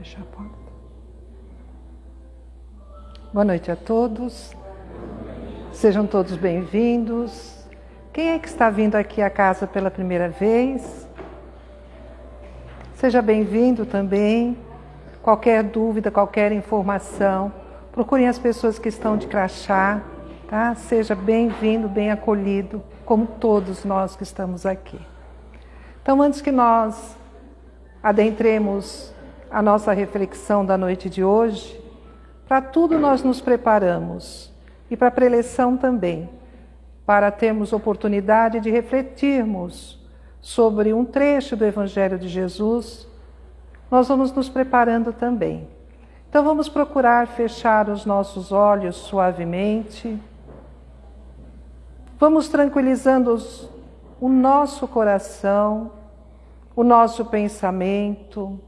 Fechar a porta. Boa noite a todos. Sejam todos bem-vindos. Quem é que está vindo aqui à casa pela primeira vez? Seja bem-vindo também. Qualquer dúvida, qualquer informação, procurem as pessoas que estão de crachá, tá? Seja bem-vindo, bem acolhido, como todos nós que estamos aqui. Então, antes que nós adentremos a nossa reflexão da noite de hoje, para tudo nós nos preparamos e para a preleção também, para termos oportunidade de refletirmos sobre um trecho do Evangelho de Jesus, nós vamos nos preparando também. Então vamos procurar fechar os nossos olhos suavemente. Vamos tranquilizando os, o nosso coração, o nosso pensamento,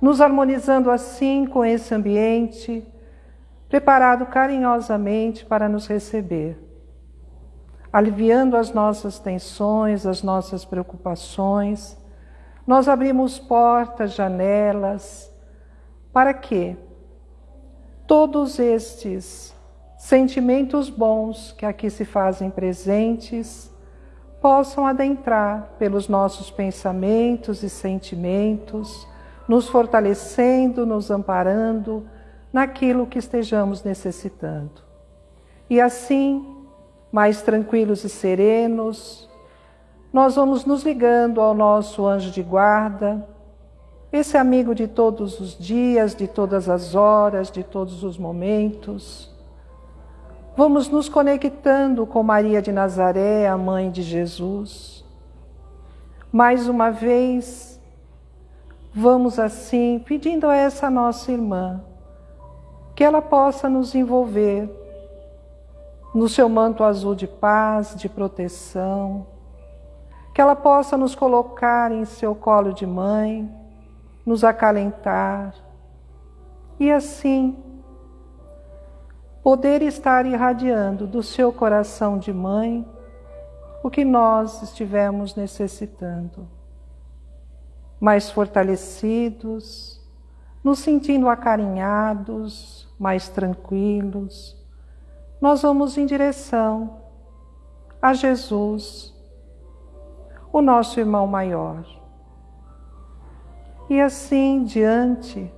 nos harmonizando assim com esse ambiente, preparado carinhosamente para nos receber, aliviando as nossas tensões, as nossas preocupações. Nós abrimos portas, janelas, para que todos estes sentimentos bons que aqui se fazem presentes possam adentrar pelos nossos pensamentos e sentimentos, nos fortalecendo, nos amparando naquilo que estejamos necessitando. E assim, mais tranquilos e serenos, nós vamos nos ligando ao nosso anjo de guarda, esse amigo de todos os dias, de todas as horas, de todos os momentos. Vamos nos conectando com Maria de Nazaré, a mãe de Jesus. Mais uma vez, vamos assim pedindo a essa nossa irmã que ela possa nos envolver no seu manto azul de paz, de proteção, que ela possa nos colocar em seu colo de mãe, nos acalentar e assim poder estar irradiando do seu coração de mãe o que nós estivemos necessitando. Mais fortalecidos, nos sentindo acarinhados, mais tranquilos, nós vamos em direção a Jesus, o nosso irmão maior. E assim, diante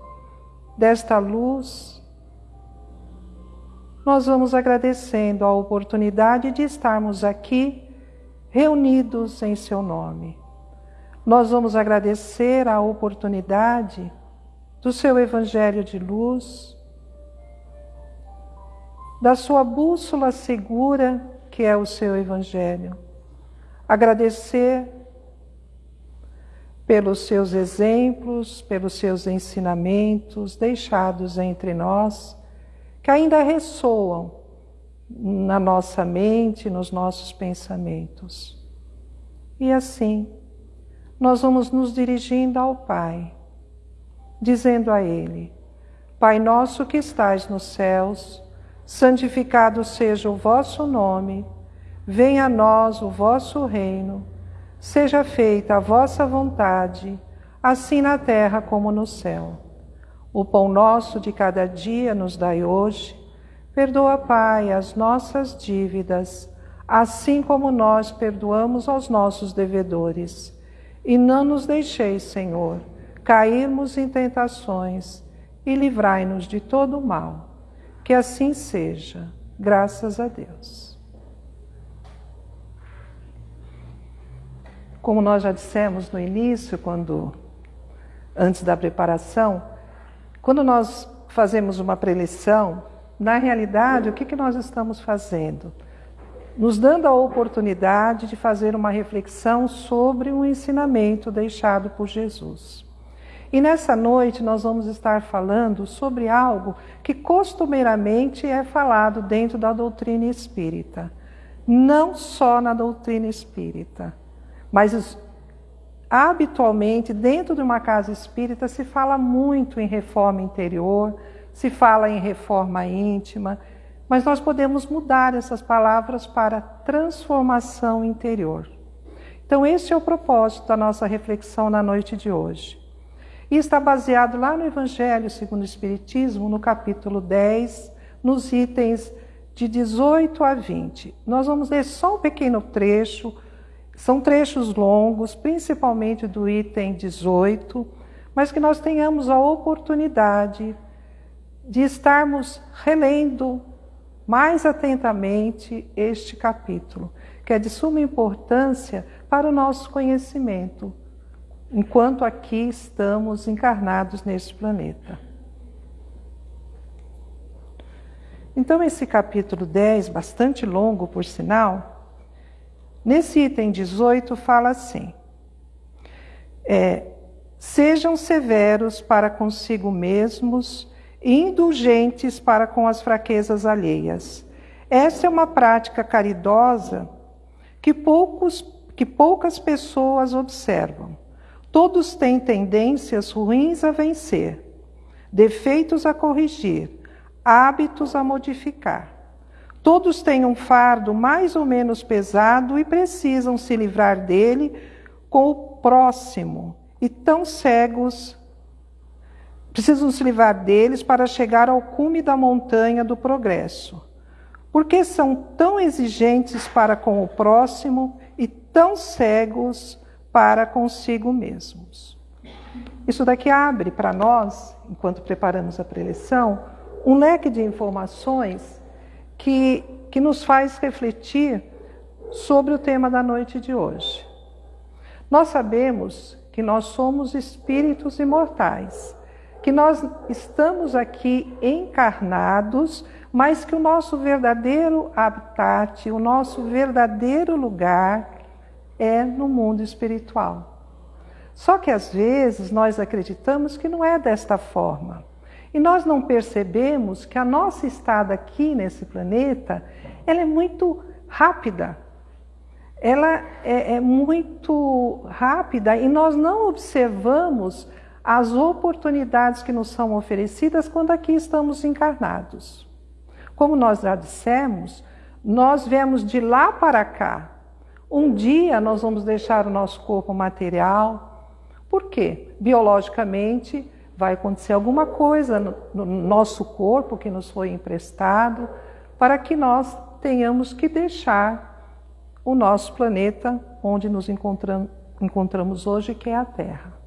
desta luz, nós vamos agradecendo a oportunidade de estarmos aqui reunidos em seu nome. Nós vamos agradecer a oportunidade do seu evangelho de luz, da sua bússola segura que é o seu evangelho. Agradecer pelos seus exemplos, pelos seus ensinamentos deixados entre nós, que ainda ressoam na nossa mente, nos nossos pensamentos. E assim, nós vamos nos dirigindo ao Pai, dizendo a Ele: Pai nosso que estais nos céus, santificado seja o vosso nome, venha a nós o vosso reino Seja feita a vossa vontade, assim na terra como no céu. O pão nosso de cada dia nos dai hoje. Perdoa, Pai, as nossas dívidas, assim como nós perdoamos aos nossos devedores. E não nos deixeis, Senhor, cairmos em tentações e livrai-nos de todo o mal. Que assim seja. Graças a Deus. Como nós já dissemos no início, quando antes da preparação, quando nós fazemos uma preleção, na realidade, o que, que nós estamos fazendo? Nos dando a oportunidade de fazer uma reflexão sobre um ensinamento deixado por Jesus. E nessa noite nós vamos estar falando sobre algo que costumeiramente é falado dentro da doutrina espírita. Não só na doutrina espírita, mas habitualmente, dentro de uma casa espírita, se fala muito em reforma interior, se fala em reforma íntima, mas nós podemos mudar essas palavras para transformação interior. Então, esse é o propósito da nossa reflexão na noite de hoje. e está baseado lá no Evangelho segundo o Espiritismo, no capítulo 10, nos itens de 18 a 20. Nós vamos ler só um pequeno trecho, são trechos longos, principalmente do item 18, mas que nós tenhamos a oportunidade de estarmos relendo mais atentamente este capítulo, que é de suma importância para o nosso conhecimento, enquanto aqui estamos encarnados neste planeta. Então, esse capítulo 10, bastante longo por sinal, nesse item 18 fala assim: é, sejam severos para consigo mesmos indulgentes para com as fraquezas alheias. Essa é uma prática caridosa que, poucos, que poucas pessoas observam. Todos têm tendências ruins a vencer, defeitos a corrigir, hábitos a modificar. Todos têm um fardo mais ou menos pesado e precisam se livrar dele com o próximo, e tão cegos Precisam se livrar deles para chegar ao cume da montanha do progresso. Porque são tão exigentes para com o próximo e tão cegos para consigo mesmos. Isso daqui abre para nós, enquanto preparamos a preleção, um leque de informações que, que nos faz refletir sobre o tema da noite de hoje. Nós sabemos que nós somos espíritos imortais que nós estamos aqui encarnados, mas que o nosso verdadeiro habitat, o nosso verdadeiro lugar é no mundo espiritual. Só que às vezes nós acreditamos que não é desta forma. E nós não percebemos que a nossa estada aqui nesse planeta, ela é muito rápida. Ela é, é muito rápida e nós não observamos as oportunidades que nos são oferecidas quando aqui estamos encarnados. Como nós já dissemos, nós vemos de lá para cá. Um dia nós vamos deixar o nosso corpo material. Por quê? Biologicamente vai acontecer alguma coisa no, no nosso corpo que nos foi emprestado para que nós tenhamos que deixar o nosso planeta onde nos encontramos, encontramos hoje, que é a Terra.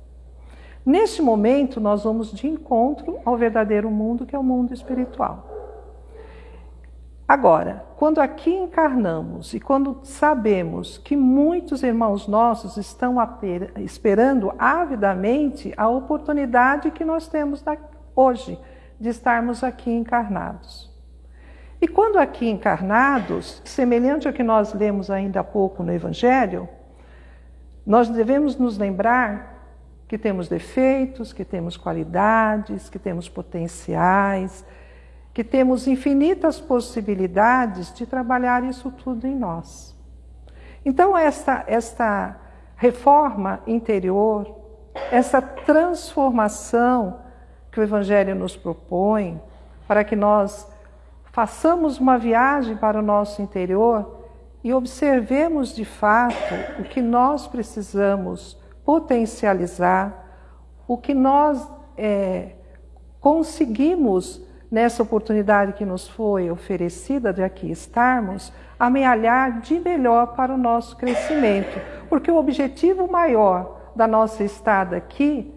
Neste momento, nós vamos de encontro ao verdadeiro mundo, que é o mundo espiritual. Agora, quando aqui encarnamos e quando sabemos que muitos irmãos nossos estão esperando avidamente a oportunidade que nós temos hoje de estarmos aqui encarnados. E quando aqui encarnados, semelhante ao que nós lemos ainda há pouco no Evangelho, nós devemos nos lembrar que temos defeitos, que temos qualidades, que temos potenciais, que temos infinitas possibilidades de trabalhar isso tudo em nós. Então, esta, esta reforma interior, essa transformação que o Evangelho nos propõe, para que nós façamos uma viagem para o nosso interior e observemos de fato o que nós precisamos potencializar o que nós é, conseguimos nessa oportunidade que nos foi oferecida de aqui estarmos, amealhar de melhor para o nosso crescimento. Porque o objetivo maior da nossa estada aqui,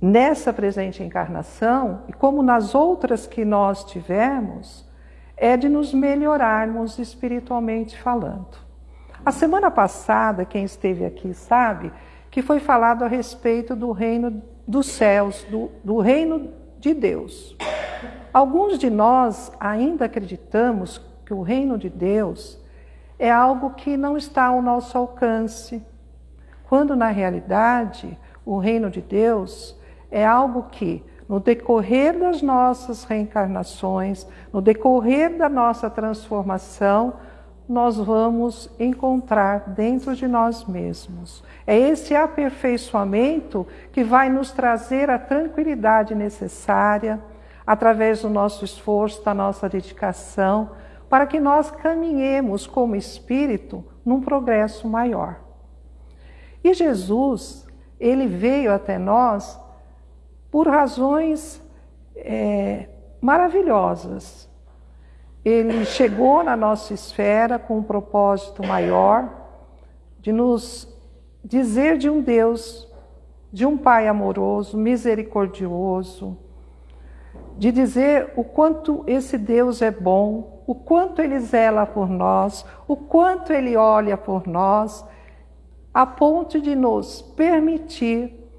nessa presente encarnação, e como nas outras que nós tivemos, é de nos melhorarmos espiritualmente falando. A semana passada, quem esteve aqui sabe que foi falado a respeito do reino dos céus, do, do reino de Deus. Alguns de nós ainda acreditamos que o reino de Deus é algo que não está ao nosso alcance, quando na realidade o reino de Deus é algo que, no decorrer das nossas reencarnações, no decorrer da nossa transformação, nós vamos encontrar dentro de nós mesmos. É esse aperfeiçoamento que vai nos trazer a tranquilidade necessária, através do nosso esforço, da nossa dedicação, para que nós caminhemos como espírito num progresso maior. E Jesus, ele veio até nós por razões é, maravilhosas. Ele chegou na nossa esfera com um propósito maior de nos dizer de um Deus, de um Pai amoroso, misericordioso, de dizer o quanto esse Deus é bom, o quanto ele zela por nós, o quanto ele olha por nós, a ponto de nos permitir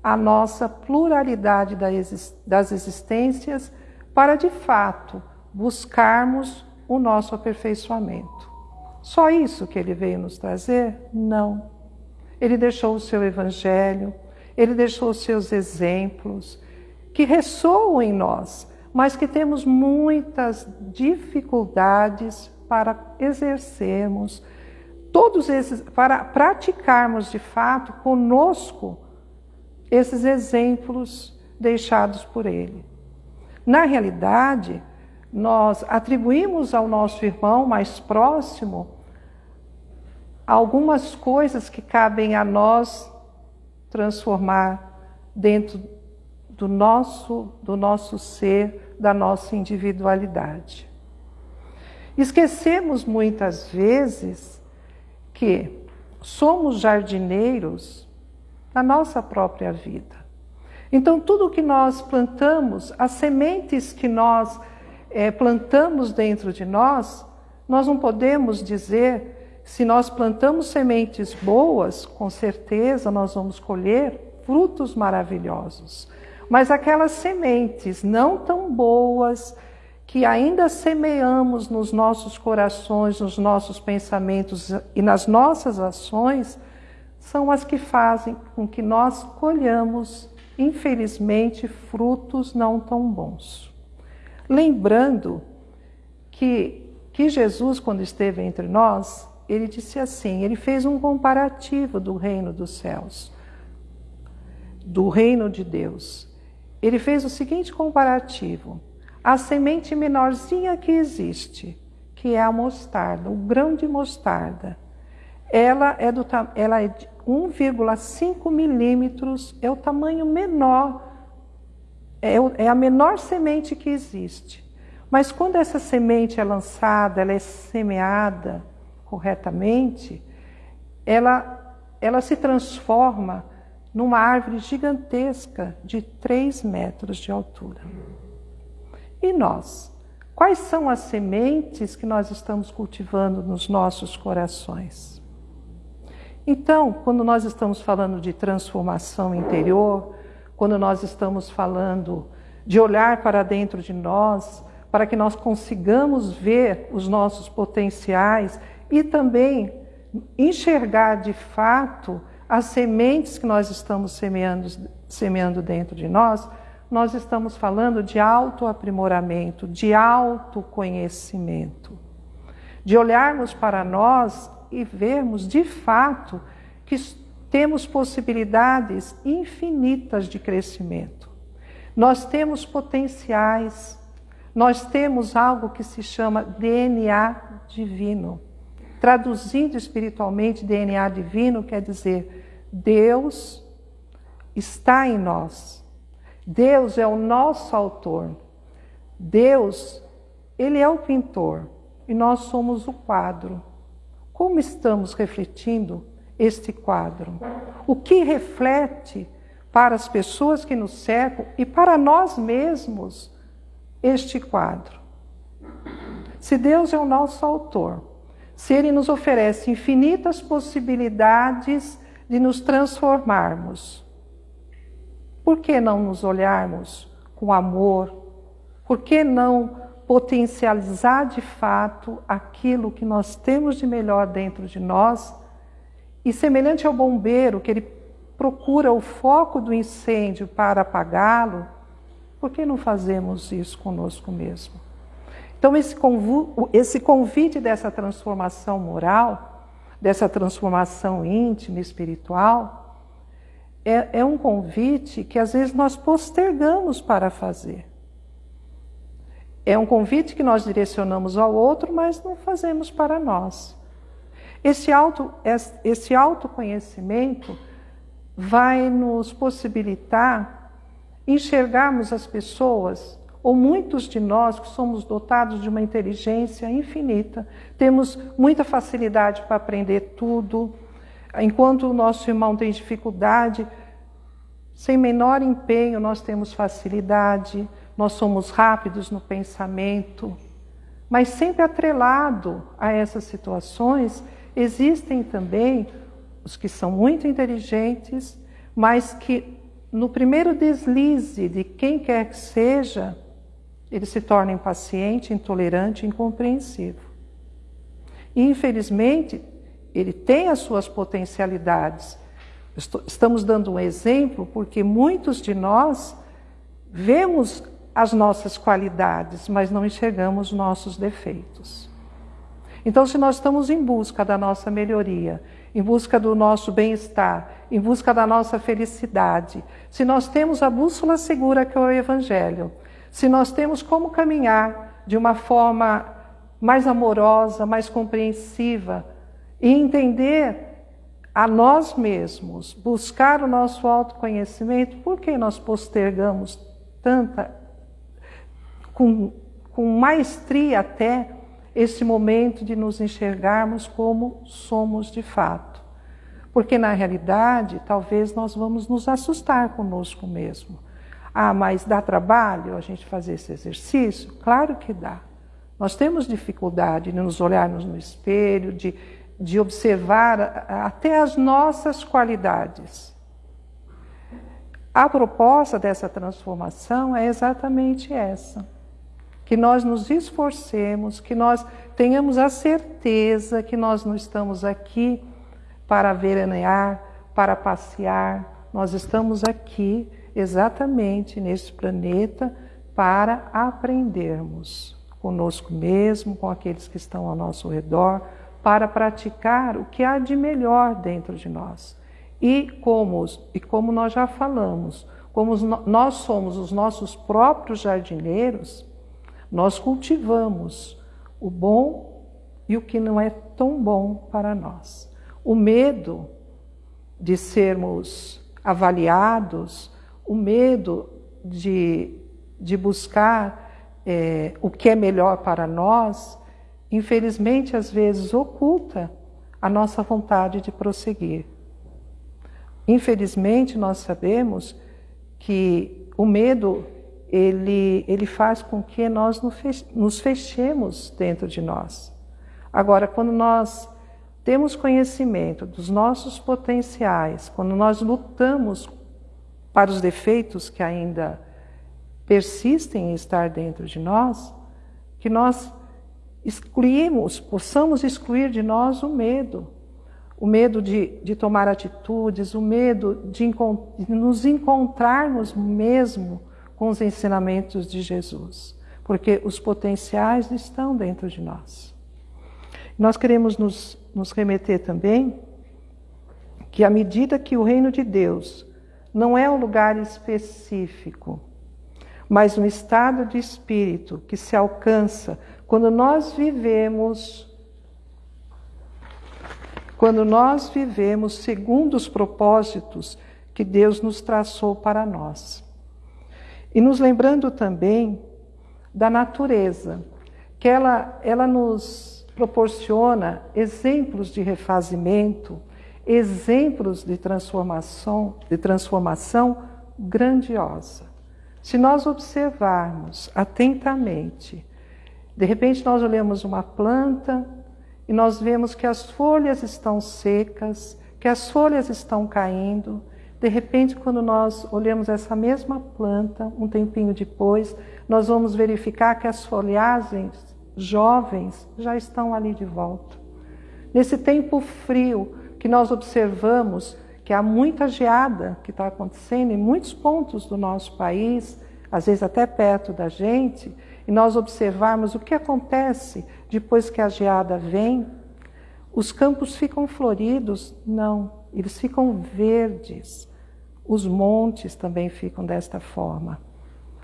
a nossa pluralidade das existências para de fato buscarmos o nosso aperfeiçoamento. Só isso que ele veio nos trazer? Não. Ele deixou o seu evangelho, ele deixou os seus exemplos, que ressoam em nós, mas que temos muitas dificuldades para exercermos, todos esses, para praticarmos de fato conosco esses exemplos deixados por ele. Na realidade, nós atribuímos ao nosso irmão mais próximo algumas coisas que cabem a nós transformar dentro do nosso, do nosso ser, da nossa individualidade. Esquecemos muitas vezes que somos jardineiros da nossa própria vida. Então, tudo que nós plantamos, as sementes que nós é, plantamos dentro de nós, nós não podemos dizer, se nós plantamos sementes boas, com certeza nós vamos colher frutos maravilhosos. Mas aquelas sementes não tão boas, que ainda semeamos nos nossos corações, nos nossos pensamentos e nas nossas ações, são as que fazem com que nós colhamos, infelizmente, frutos não tão bons. Lembrando que, que Jesus, quando esteve entre nós, ele disse assim: ele fez um comparativo do reino dos céus, do reino de Deus. Ele fez o seguinte comparativo: a semente menorzinha que existe, que é a mostarda, o grão de mostarda, ela é, do, ela é de 1,5 milímetros, é o tamanho menor é, é a menor semente que existe. Mas quando essa semente é lançada, ela é semeada corretamente, ela, ela se transforma numa árvore gigantesca de 3 metros de altura. E nós? Quais são as sementes que nós estamos cultivando nos nossos corações? Então, quando nós estamos falando de transformação interior, quando nós estamos falando de olhar para dentro de nós, para que nós consigamos ver os nossos potenciais e também enxergar de fato as sementes que nós estamos semeando, semeando dentro de nós, nós estamos falando de autoaprimoramento, de autoconhecimento, de olharmos para nós e vermos de fato que temos possibilidades infinitas de crescimento. Nós temos potenciais, nós temos algo que se chama DNA divino. Traduzindo espiritualmente, DNA divino quer dizer Deus está em nós. Deus é o nosso autor. Deus, ele é o pintor e nós somos o quadro. Como estamos refletindo este quadro? O que reflete para as pessoas que nos cercam e para nós mesmos este quadro? Se Deus é o nosso autor, se Ele nos oferece infinitas possibilidades de nos transformarmos, por que não nos olharmos com amor? Por que não potencializar de fato aquilo que nós temos de melhor dentro de nós e semelhante ao bombeiro, que ele procura o foco do incêndio para apagá-lo, por que não fazemos isso conosco mesmo? Então, esse, convite dessa transformação moral, dessa transformação íntima, espiritual, é, é um convite que às vezes nós postergamos para fazer. É um convite que nós direcionamos ao outro, mas não fazemos para nós. Esse, auto, esse autoconhecimento vai nos possibilitar enxergarmos as pessoas, ou muitos de nós que somos dotados de uma inteligência infinita, temos muita facilidade para aprender tudo, enquanto o nosso irmão tem dificuldade, sem menor empenho nós temos facilidade, nós somos rápidos no pensamento, mas sempre atrelado a essas situações, existem também os que são muito inteligentes, mas que no primeiro deslize de quem quer que seja, ele se torna impaciente, intolerante, incompreensivo. E infelizmente, ele tem as suas potencialidades. Estamos dando um exemplo porque muitos de nós vemos as nossas qualidades, mas não enxergamos nossos defeitos. Então, se nós estamos em busca da nossa melhoria, em busca do nosso bem-estar, em busca da nossa felicidade, se nós temos a bússola segura que é o Evangelho, se nós temos como caminhar de uma forma mais amorosa, mais compreensiva e entender a nós mesmos, buscar o nosso autoconhecimento, por que nós postergamos tanta com, com maestria até esse momento de nos enxergarmos como somos de fato. Porque na realidade, talvez nós vamos nos assustar conosco mesmo. Ah, mas dá trabalho a gente fazer esse exercício? Claro que dá. Nós temos dificuldade de nos olharmos no espelho, de, de observar até as nossas qualidades. A proposta dessa transformação é exatamente essa que nós nos esforcemos, que nós tenhamos a certeza que nós não estamos aqui para veranear, para passear, nós estamos aqui exatamente neste planeta para aprendermos conosco mesmo, com aqueles que estão ao nosso redor, para praticar o que há de melhor dentro de nós. E como, e como nós já falamos, como nós somos os nossos próprios jardineiros, nós cultivamos o bom e o que não é tão bom para nós. O medo de sermos avaliados, o medo de, de buscar é, o que é melhor para nós, infelizmente às vezes oculta a nossa vontade de prosseguir. Infelizmente nós sabemos que o medo ele, ele faz com que nós nos fechemos dentro de nós. Agora, quando nós temos conhecimento dos nossos potenciais, quando nós lutamos para os defeitos que ainda persistem em estar dentro de nós, que nós excluímos, possamos excluir de nós o medo, o medo de, de tomar atitudes, o medo de, de nos encontrarmos mesmo com os ensinamentos de Jesus, porque os potenciais estão dentro de nós. Nós queremos nos, nos remeter também que à medida que o reino de Deus não é um lugar específico, mas um estado de espírito que se alcança quando nós vivemos quando nós vivemos segundo os propósitos que Deus nos traçou para nós. E nos lembrando também da natureza, que ela, ela nos proporciona exemplos de refazimento, exemplos de transformação, de transformação grandiosa. Se nós observarmos atentamente, de repente nós olhamos uma planta e nós vemos que as folhas estão secas, que as folhas estão caindo, de repente, quando nós olhamos essa mesma planta, um tempinho depois, nós vamos verificar que as folhagens jovens já estão ali de volta. Nesse tempo frio que nós observamos que há muita geada que está acontecendo em muitos pontos do nosso país, às vezes até perto da gente, e nós observarmos o que acontece depois que a geada vem, os campos ficam floridos? Não, eles ficam verdes. Os montes também ficam desta forma.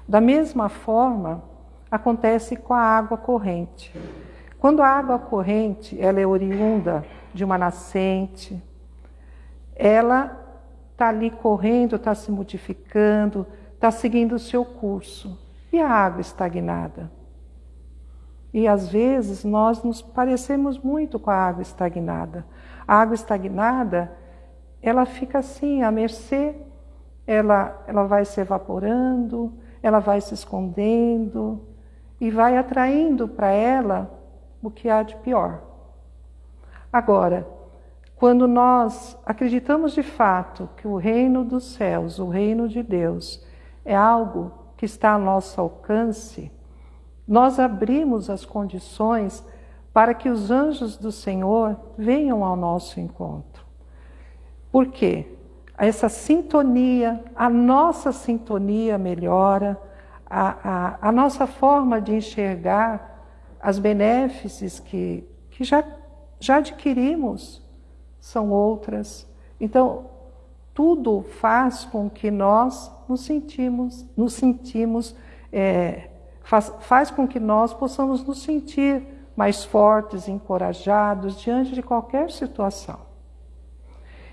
Da mesma forma, acontece com a água corrente. Quando a água corrente ela é oriunda de uma nascente, ela está ali correndo, está se modificando, está seguindo o seu curso. E a água estagnada? E às vezes nós nos parecemos muito com a água estagnada. A água estagnada, ela fica assim, à mercê, ela, ela vai se evaporando, ela vai se escondendo e vai atraindo para ela o que há de pior. Agora, quando nós acreditamos de fato que o reino dos céus, o reino de Deus, é algo que está ao nosso alcance, nós abrimos as condições para que os anjos do Senhor venham ao nosso encontro. Por quê? Essa sintonia, a nossa sintonia melhora, a, a, a nossa forma de enxergar as benéfices que, que já, já adquirimos são outras. Então, tudo faz com que nós nos sentimos, nos sentimos, é, faz, faz com que nós possamos nos sentir mais fortes, encorajados diante de qualquer situação.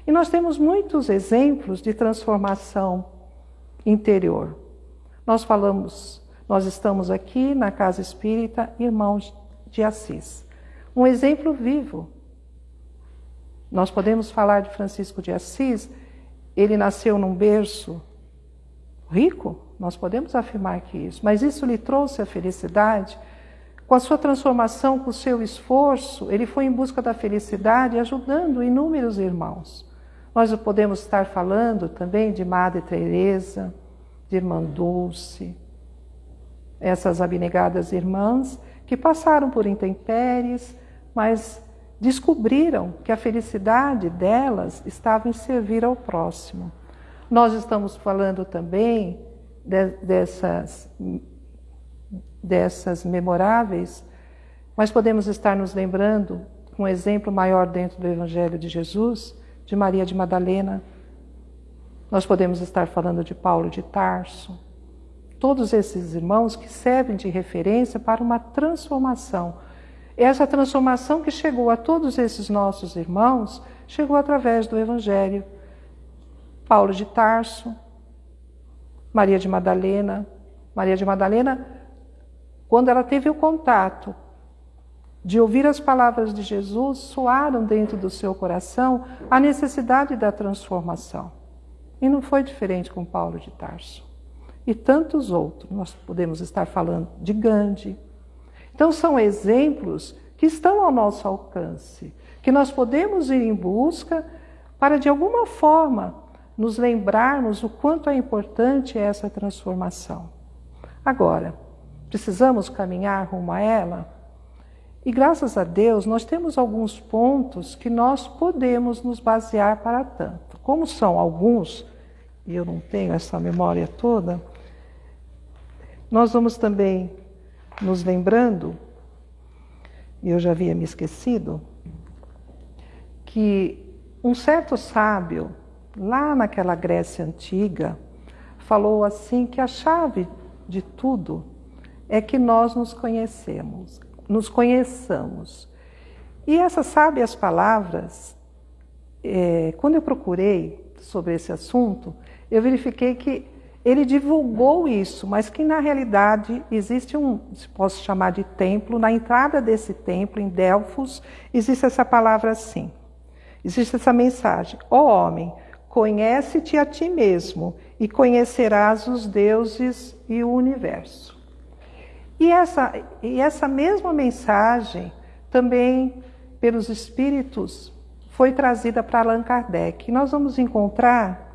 E nós temos muitos exemplos de transformação interior. Nós falamos, nós estamos aqui na Casa Espírita Irmãos de Assis. Um exemplo vivo nós podemos falar de Francisco de Assis, ele nasceu num berço rico, nós podemos afirmar que isso, mas isso lhe trouxe a felicidade. Com a sua transformação, com o seu esforço, ele foi em busca da felicidade, ajudando inúmeros irmãos. Nós podemos estar falando também de Madre Teresa, de Irmã Dulce, essas abnegadas irmãs que passaram por intempéries, mas descobriram que a felicidade delas estava em servir ao próximo. Nós estamos falando também de, dessas, dessas memoráveis, mas podemos estar nos lembrando, um exemplo maior dentro do Evangelho de Jesus, de Maria de Madalena. Nós podemos estar falando de Paulo de Tarso. Todos esses irmãos que servem de referência para uma transformação essa transformação que chegou a todos esses nossos irmãos chegou através do Evangelho. Paulo de Tarso, Maria de Madalena. Maria de Madalena, quando ela teve o contato de ouvir as palavras de Jesus, soaram dentro do seu coração a necessidade da transformação. E não foi diferente com Paulo de Tarso. E tantos outros. Nós podemos estar falando de Gandhi, então, são exemplos que estão ao nosso alcance, que nós podemos ir em busca para, de alguma forma, nos lembrarmos o quanto é importante essa transformação. Agora, precisamos caminhar rumo a ela? E graças a Deus, nós temos alguns pontos que nós podemos nos basear para tanto. Como são alguns, e eu não tenho essa memória toda, nós vamos também nos lembrando, e eu já havia me esquecido, que um certo sábio, lá naquela Grécia antiga, falou assim que a chave de tudo é que nós nos conhecemos, nos conheçamos. E essas sábias palavras, é, quando eu procurei sobre esse assunto, eu verifiquei que ele divulgou isso, mas que na realidade existe um, se posso chamar de templo, na entrada desse templo, em Delfos, existe essa palavra assim. Existe essa mensagem: Ó oh, homem, conhece-te a ti mesmo e conhecerás os deuses e o universo. E essa, e essa mesma mensagem também pelos espíritos foi trazida para Allan Kardec. Nós vamos encontrar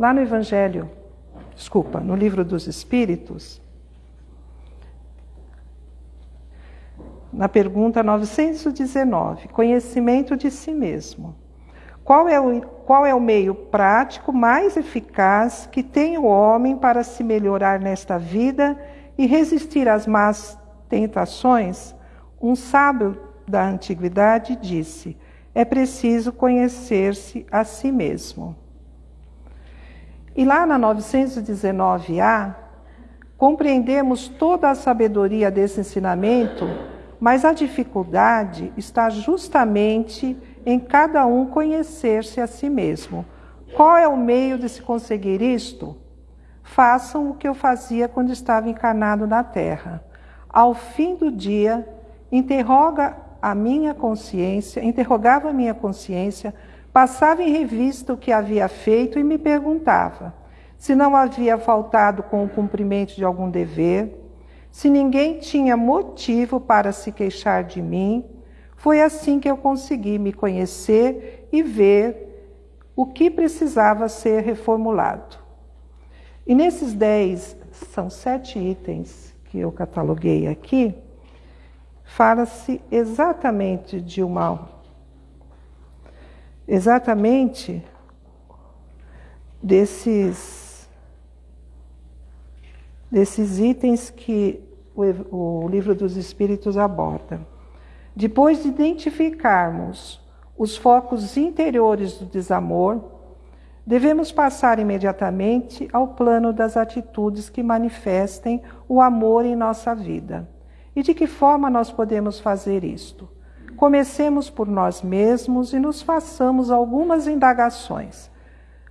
Lá no Evangelho, desculpa, no livro dos Espíritos, na pergunta 919, conhecimento de si mesmo. Qual é, o, qual é o meio prático mais eficaz que tem o homem para se melhorar nesta vida e resistir às más tentações? Um sábio da antiguidade disse: é preciso conhecer-se a si mesmo. E lá na 919A, compreendemos toda a sabedoria desse ensinamento, mas a dificuldade está justamente em cada um conhecer-se a si mesmo, Qual é o meio de se conseguir isto? Façam o que eu fazia quando estava encarnado na Terra. Ao fim do dia, interroga a minha consciência, interrogava a minha consciência, passava em revista o que havia feito e me perguntava se não havia faltado com o cumprimento de algum dever, se ninguém tinha motivo para se queixar de mim. Foi assim que eu consegui me conhecer e ver o que precisava ser reformulado. E nesses dez, são sete itens que eu cataloguei aqui, fala-se exatamente de uma exatamente desses desses itens que o, o livro dos Espíritos aborda. Depois de identificarmos os focos interiores do desamor, devemos passar imediatamente ao plano das atitudes que manifestem o amor em nossa vida. E de que forma nós podemos fazer isto? Comecemos por nós mesmos e nos façamos algumas indagações.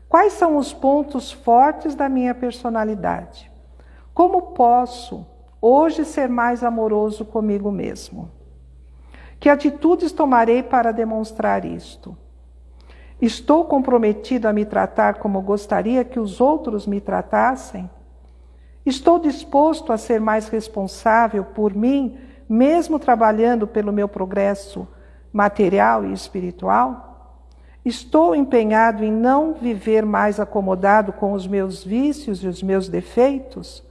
Quais são os pontos fortes da minha personalidade? Como posso hoje ser mais amoroso comigo mesmo? Que atitudes tomarei para demonstrar isto? Estou comprometido a me tratar como gostaria que os outros me tratassem? Estou disposto a ser mais responsável por mim, mesmo trabalhando pelo meu progresso material e espiritual? Estou empenhado em não viver mais acomodado com os meus vícios e os meus defeitos?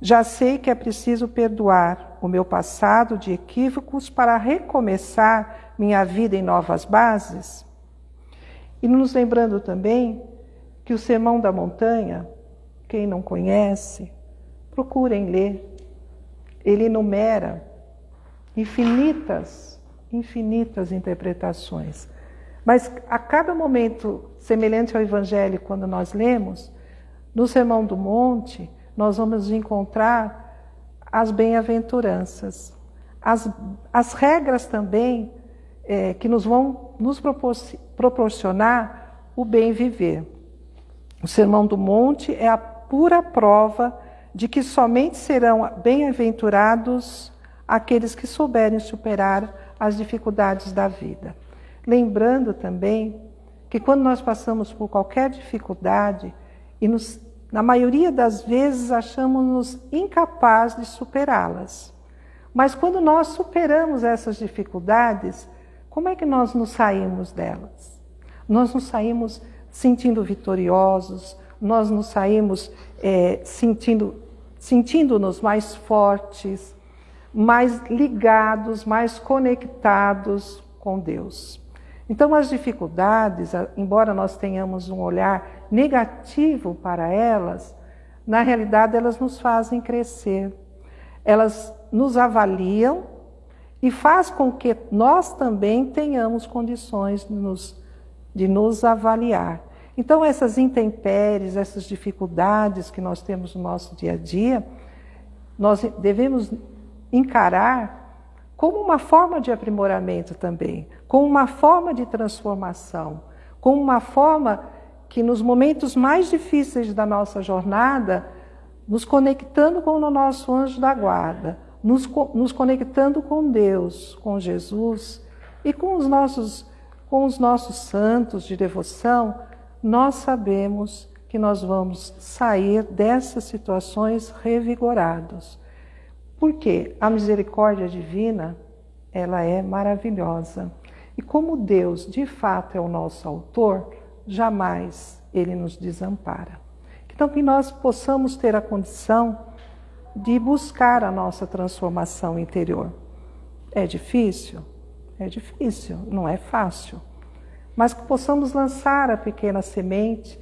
Já sei que é preciso perdoar o meu passado de equívocos para recomeçar minha vida em novas bases? E nos lembrando também que o Sermão da Montanha quem não conhece, procurem ler. Ele enumera infinitas, infinitas interpretações. Mas a cada momento semelhante ao Evangelho, quando nós lemos, no Sermão do Monte, nós vamos encontrar as bem-aventuranças, as, as regras também é, que nos vão nos proporcionar o bem viver. O Sermão do Monte é a pura prova de que somente serão bem-aventurados aqueles que souberem superar as dificuldades da vida. Lembrando também que quando nós passamos por qualquer dificuldade, e nos, na maioria das vezes achamos-nos incapazes de superá-las. Mas quando nós superamos essas dificuldades, como é que nós nos saímos delas? Nós nos saímos sentindo vitoriosos, nós nos saímos é, sentindo, sentindo-nos mais fortes, mais ligados, mais conectados com Deus. Então, as dificuldades, embora nós tenhamos um olhar negativo para elas, na realidade elas nos fazem crescer. Elas nos avaliam e faz com que nós também tenhamos condições de nos, de nos avaliar. Então, essas intempéries, essas dificuldades que nós temos no nosso dia a dia, nós devemos encarar como uma forma de aprimoramento também, como uma forma de transformação, como uma forma que nos momentos mais difíceis da nossa jornada, nos conectando com o nosso anjo da guarda, nos, nos conectando com Deus, com Jesus e com os nossos, com os nossos santos de devoção, nós sabemos que nós vamos sair dessas situações revigorados. Porque a misericórdia divina, ela é maravilhosa. E como Deus, de fato, é o nosso autor, jamais ele nos desampara. Então, que nós possamos ter a condição de buscar a nossa transformação interior. É difícil? É difícil, não é fácil mas que possamos lançar a pequena semente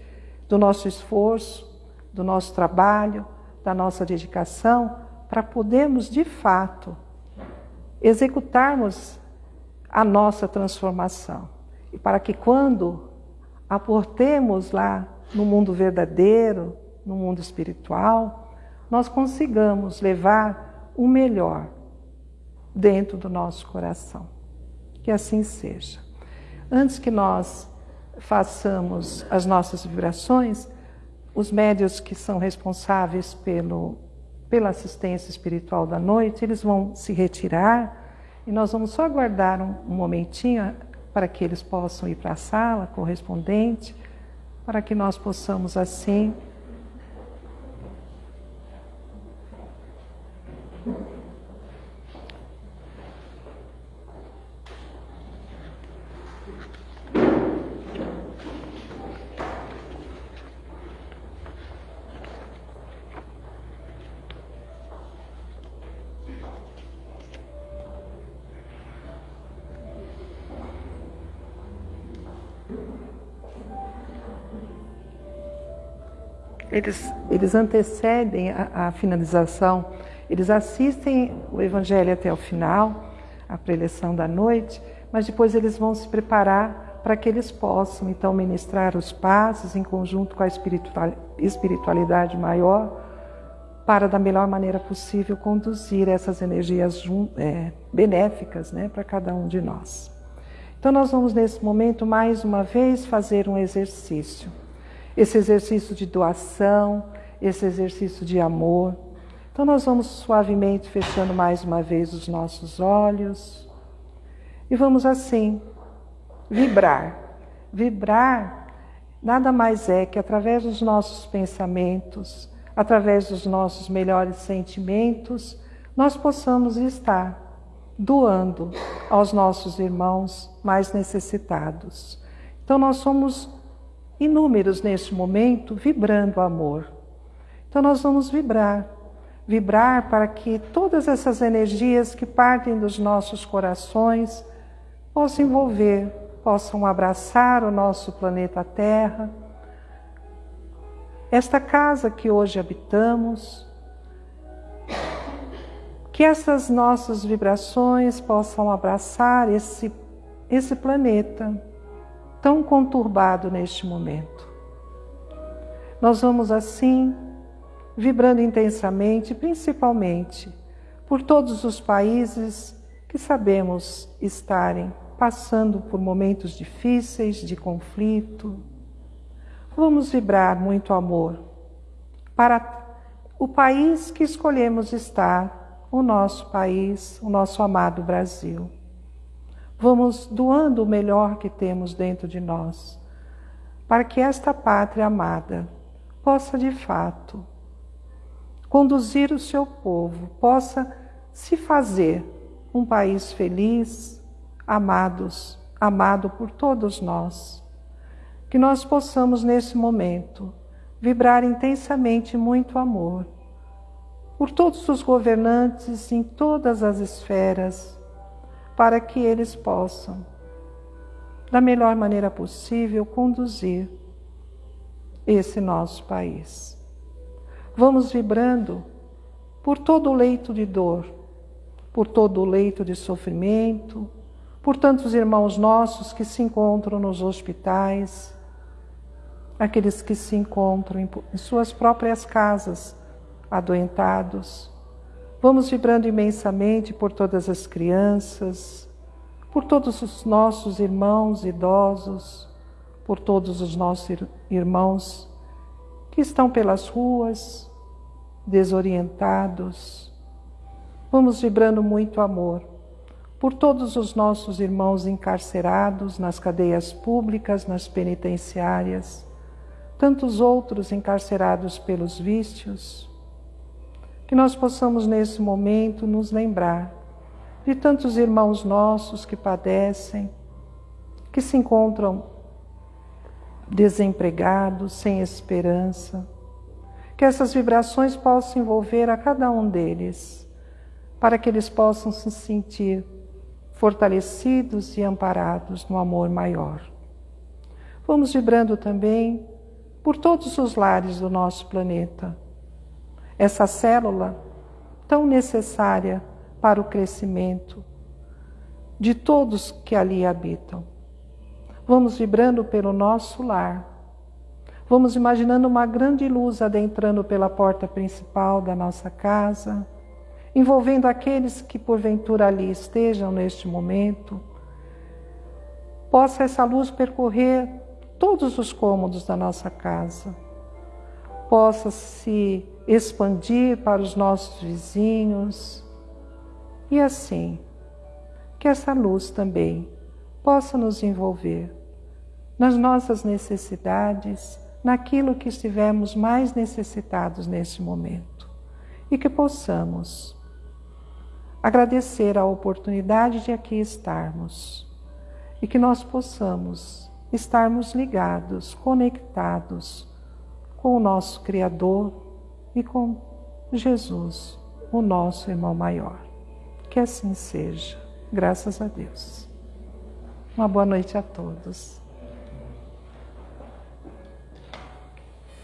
do nosso esforço, do nosso trabalho, da nossa dedicação, para podermos de fato executarmos a nossa transformação. E para que quando aportemos lá no mundo verdadeiro, no mundo espiritual, nós consigamos levar o melhor dentro do nosso coração. Que assim seja. Antes que nós façamos as nossas vibrações, os médios que são responsáveis pelo, pela assistência espiritual da noite, eles vão se retirar e nós vamos só aguardar um, um momentinho para que eles possam ir para a sala correspondente, para que nós possamos assim eles, eles antecedem a, a finalização, eles assistem o Evangelho até o final, a preleção da noite, mas depois eles vão se preparar para que eles possam então ministrar os passos em conjunto com a espiritualidade maior, para da melhor maneira possível conduzir essas energias é, benéficas né, para cada um de nós. Então, nós vamos nesse momento mais uma vez fazer um exercício esse exercício de doação, esse exercício de amor. Então, nós vamos suavemente fechando mais uma vez os nossos olhos e vamos assim vibrar. Vibrar nada mais é que através dos nossos pensamentos, através dos nossos melhores sentimentos, nós possamos estar doando aos nossos irmãos mais necessitados. Então, nós somos inúmeros neste momento vibrando amor. Então nós vamos vibrar, vibrar para que todas essas energias que partem dos nossos corações possam envolver, possam abraçar o nosso planeta Terra, esta casa que hoje habitamos, que essas nossas vibrações possam abraçar esse, esse planeta tão conturbado neste momento. Nós vamos assim vibrando intensamente, principalmente por todos os países que sabemos estarem passando por momentos difíceis de conflito. Vamos vibrar muito amor para o país que escolhemos estar, o nosso país, o nosso amado Brasil. Vamos doando o melhor que temos dentro de nós, para que esta pátria amada possa de fato conduzir o seu povo, possa se fazer um país feliz, amados, amado por todos nós. Que nós possamos nesse momento vibrar intensamente muito amor por todos os governantes em todas as esferas para que eles possam, da melhor maneira possível, conduzir esse nosso país. Vamos vibrando por todo o leito de dor, por todo o leito de sofrimento, por tantos irmãos nossos que se encontram nos hospitais, aqueles que se encontram em suas próprias casas, adoentados, Vamos vibrando imensamente por todas as crianças, por todos os nossos irmãos idosos, por todos os nossos irmãos que estão pelas ruas, desorientados. Vamos vibrando muito amor por todos os nossos irmãos encarcerados nas cadeias públicas, nas penitenciárias, tantos outros encarcerados pelos vícios, que nós possamos nesse momento nos lembrar de tantos irmãos nossos que padecem, que se encontram desempregados, sem esperança. Que essas vibrações possam envolver a cada um deles, para que eles possam se sentir fortalecidos e amparados no amor maior. Vamos vibrando também por todos os lares do nosso planeta essa célula tão necessária para o crescimento de todos que ali habitam. Vamos vibrando pelo nosso lar. Vamos imaginando uma grande luz adentrando pela porta principal da nossa casa, envolvendo aqueles que porventura ali estejam neste momento. Possa essa luz percorrer todos os cômodos da nossa casa, possa se expandir para os nossos vizinhos. E assim que essa luz também possa nos envolver nas nossas necessidades, naquilo que estivermos mais necessitados nesse momento. E que possamos agradecer a oportunidade de aqui estarmos. E que nós possamos estarmos ligados, conectados com o nosso Criador e com Jesus, o nosso irmão maior. Que assim seja, graças a Deus. Uma boa noite a todos.